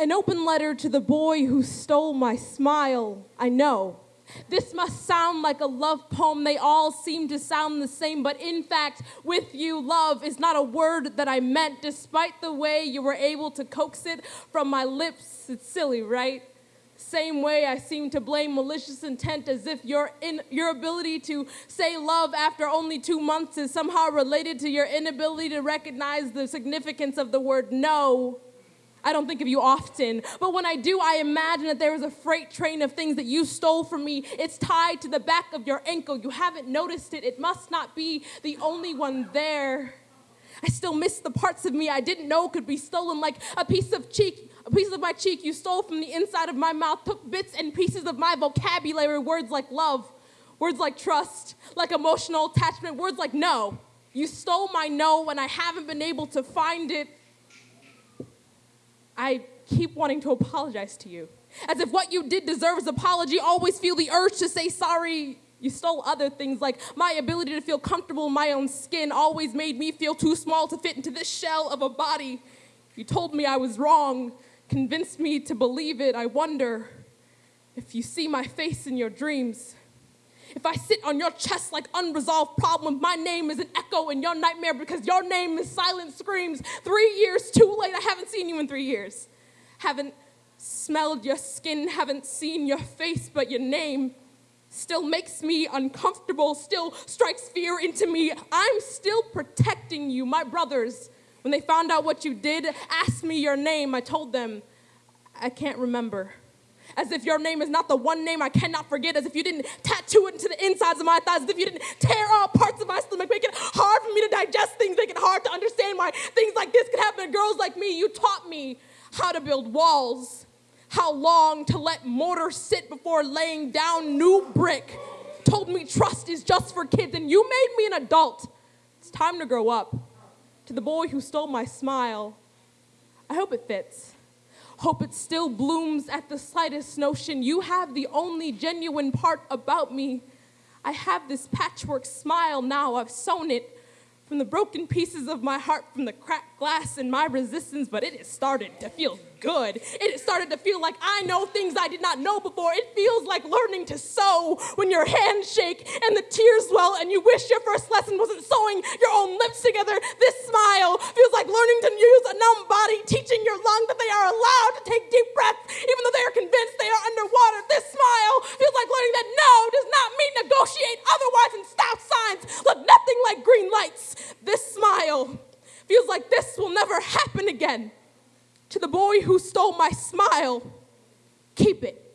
An open letter to the boy who stole my smile. I know. This must sound like a love poem. They all seem to sound the same, but in fact, with you, love is not a word that I meant, despite the way you were able to coax it from my lips. It's silly, right? Same way I seem to blame malicious intent as if your, in, your ability to say love after only two months is somehow related to your inability to recognize the significance of the word no. I don't think of you often, but when I do, I imagine that there is a freight train of things that you stole from me. It's tied to the back of your ankle. You haven't noticed it. It must not be the only one there. I still miss the parts of me I didn't know could be stolen, like a piece of cheek, a piece of my cheek you stole from the inside of my mouth, took bits and pieces of my vocabulary, words like love, words like trust, like emotional attachment, words like no. You stole my no, and I haven't been able to find it I keep wanting to apologize to you. As if what you did deserves apology, always feel the urge to say sorry. You stole other things like my ability to feel comfortable in my own skin always made me feel too small to fit into this shell of a body. You told me I was wrong, convinced me to believe it. I wonder if you see my face in your dreams. If I sit on your chest like unresolved problems, my name is an echo in your nightmare because your name is silent screams. Three years too late, I haven't seen you in three years. Haven't smelled your skin, haven't seen your face, but your name still makes me uncomfortable, still strikes fear into me. I'm still protecting you. My brothers, when they found out what you did, asked me your name. I told them, I can't remember as if your name is not the one name I cannot forget, as if you didn't tattoo it into the insides of my thighs, as if you didn't tear all parts of my stomach, make it hard for me to digest things, make it hard to understand why things like this could happen to girls like me. You taught me how to build walls, how long to let mortar sit before laying down new brick. Told me trust is just for kids, and you made me an adult. It's time to grow up. To the boy who stole my smile, I hope it fits. Hope it still blooms at the slightest notion. You have the only genuine part about me. I have this patchwork smile now. I've sewn it from the broken pieces of my heart, from the cracked glass and my resistance, but it has started to feel good. It has started to feel like I know things I did not know before. It feels like learning to sew when your hands shake and the tears well and you wish your first lesson wasn't sewing your otherwise and stop signs look nothing like green lights. This smile feels like this will never happen again to the boy who stole my smile, keep it.